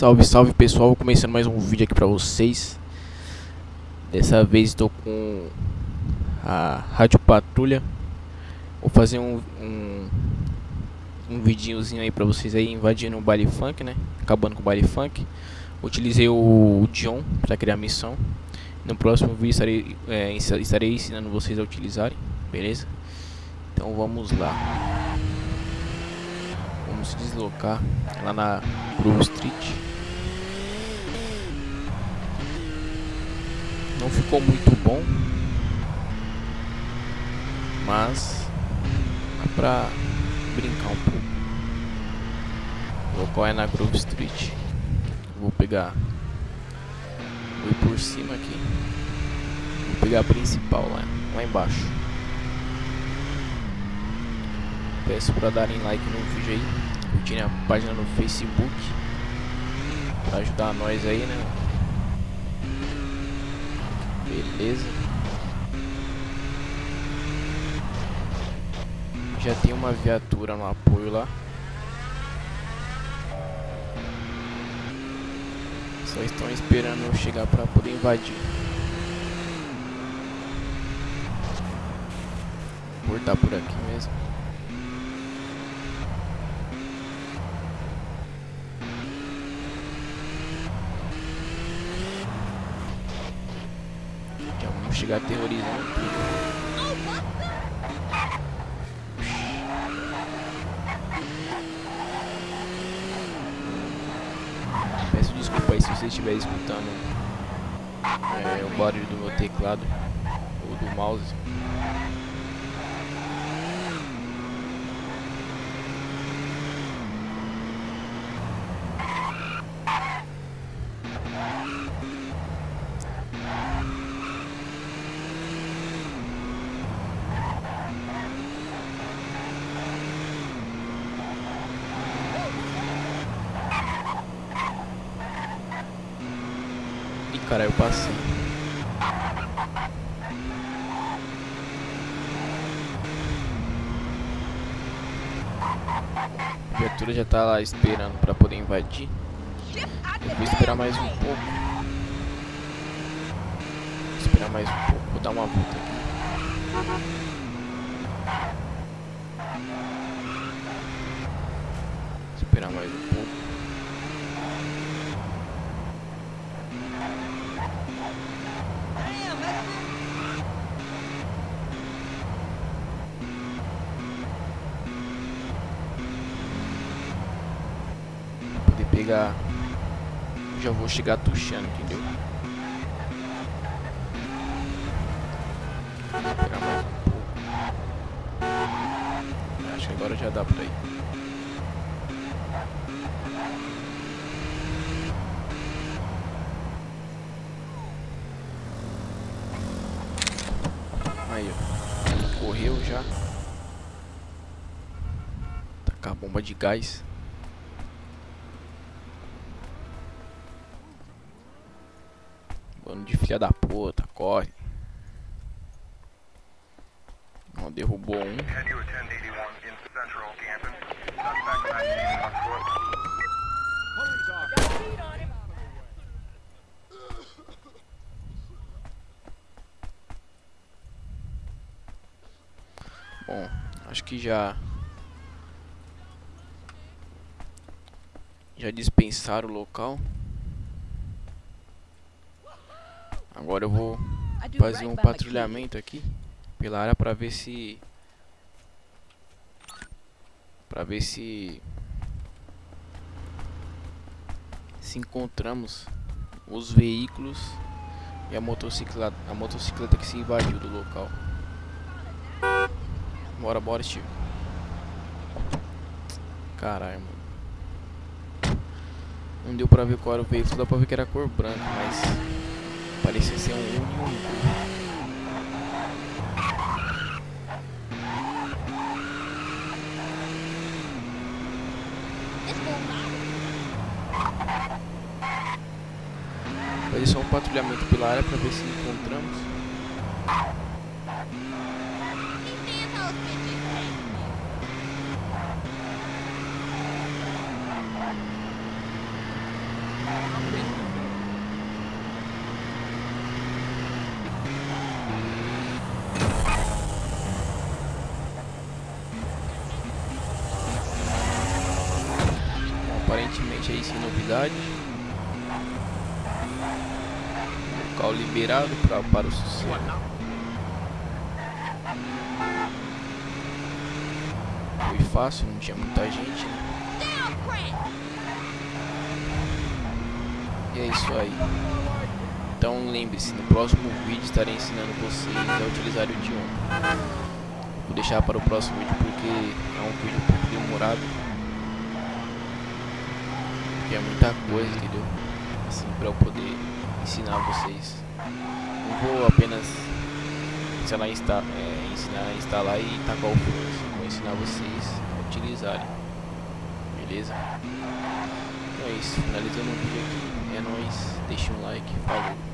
Salve, salve pessoal, começando mais um vídeo aqui pra vocês. Dessa vez estou com a Rádio Patrulha. Vou fazer um, um, um vidinhozinho aí pra vocês aí invadindo o baile funk, né? Acabando com o baile funk. Utilizei o John pra criar a missão. No próximo vídeo estarei, é, estarei ensinando vocês a utilizarem, beleza? Então vamos lá. Vamos se deslocar lá na Grove Street. Não ficou muito bom, mas dá pra brincar um pouco. O local é na Grove Street. Vou pegar, vou ir por cima aqui. Vou pegar a principal lá, lá embaixo. Peço para darem like no vídeo aí, curtirem a página no Facebook, para ajudar nós aí, né? Beleza. Já tem uma viatura no apoio lá. Só estão esperando eu chegar para poder invadir. Vou cortar por aqui mesmo. Vamos chegar aterrorizando Peço desculpa aí se você estiver escutando é, o barulho do meu teclado ou do mouse. Cara, eu passei. A viatura já tá lá esperando pra poder invadir. Eu vou esperar mais um pouco. Vou esperar mais um pouco. Vou dar uma volta aqui. Esperar mais um pouco. Pegar. Já vou chegar tuxando, entendeu? Vou pegar mais um pouco. Acho que agora já dá pra ir. Aí, ó. Correu já. Tacar a bomba de gás. Bando de filha da puta, corre. Não, derrubou um. Bom, acho que já já dispensaram o local. Agora eu vou fazer um patrulhamento aqui pela área para ver se para ver se se encontramos os veículos e a motocicleta a motocicleta que se invadiu do local. Bora, bora, Steve. Caralho, mano. Não deu pra ver qual era o veículo, dá pra ver que era cor branca, mas Parecia ser um Union Fazer só um patrulhamento pela área para ver se encontramos. Aí sem novidade. Local liberado pra, para o sucesso. Foi fácil, não tinha muita gente. Né? E é isso aí. Então lembre-se, no próximo vídeo estarei ensinando vocês a utilizar o idioma. Vou deixar para o próximo vídeo porque é um vídeo um pouco demorado. É muita coisa, entendeu? Assim, para eu poder ensinar vocês. Não vou apenas ensinar, insta, é, ensinar a instalar e tacar o forno. Vou ensinar vocês a utilizarem. Beleza? Então é isso. Finalizando o vídeo aqui. É nóis. Deixa um like. Falou.